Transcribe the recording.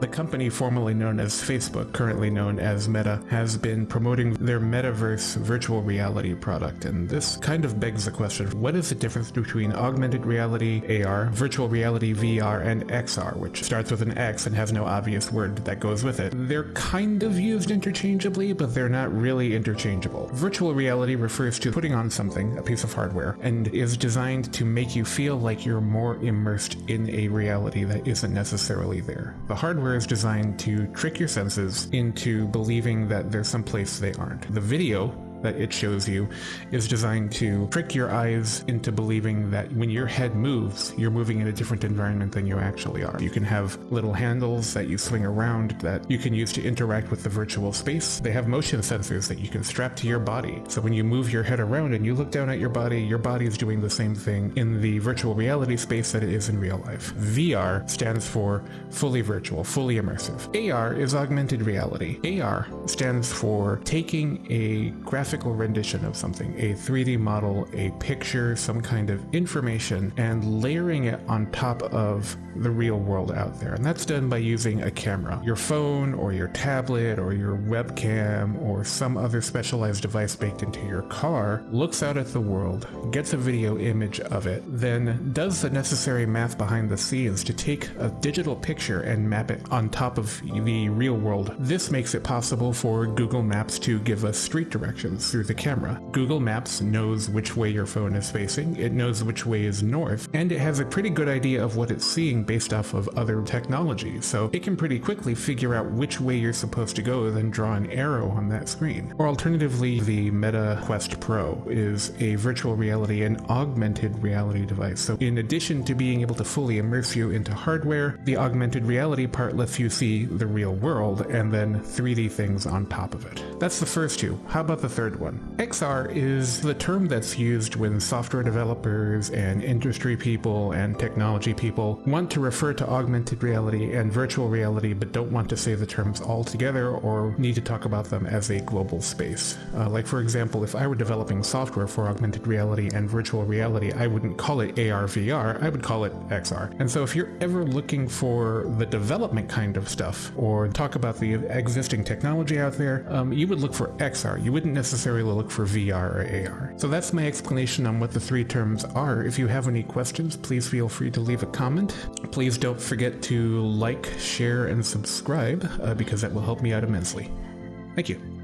The company formerly known as Facebook, currently known as Meta, has been promoting their metaverse virtual reality product, and this kind of begs the question, what is the difference between augmented reality, AR, virtual reality, VR, and XR, which starts with an X and has no obvious word that goes with it? They're kind of used interchangeably, but they're not really interchangeable. Virtual reality refers to putting on something, a piece of hardware, and is designed to make you feel like you're more immersed in a reality that isn't necessarily there. The hardware hardware is designed to trick your senses into believing that there's some place they aren't. The video that it shows you is designed to trick your eyes into believing that when your head moves, you're moving in a different environment than you actually are. You can have little handles that you swing around that you can use to interact with the virtual space. They have motion sensors that you can strap to your body. So when you move your head around and you look down at your body, your body is doing the same thing in the virtual reality space that it is in real life. VR stands for fully virtual, fully immersive. AR is augmented reality. AR stands for taking a graphic graphical rendition of something, a 3D model, a picture, some kind of information, and layering it on top of the real world out there. And that's done by using a camera. Your phone or your tablet or your webcam or some other specialized device baked into your car looks out at the world, gets a video image of it, then does the necessary math behind the scenes to take a digital picture and map it on top of the real world. This makes it possible for Google Maps to give us street directions through the camera. Google Maps knows which way your phone is facing, it knows which way is north, and it has a pretty good idea of what it's seeing based off of other technology, so it can pretty quickly figure out which way you're supposed to go, then draw an arrow on that screen. Or alternatively, the Meta Quest Pro is a virtual reality and augmented reality device. So in addition to being able to fully immerse you into hardware, the augmented reality part lets you see the real world and then 3D things on top of it. That's the first two. How about the third third one. XR is the term that's used when software developers and industry people and technology people want to refer to augmented reality and virtual reality but don't want to say the terms all together or need to talk about them as a global space. Uh, like for example, if I were developing software for augmented reality and virtual reality, I wouldn't call it AR VR, I would call it XR. And so if you're ever looking for the development kind of stuff or talk about the existing technology out there, um, you would look for XR. You wouldn't necessarily necessarily look for VR or AR. So that's my explanation on what the three terms are. If you have any questions, please feel free to leave a comment. Please don't forget to like, share, and subscribe uh, because that will help me out immensely. Thank you.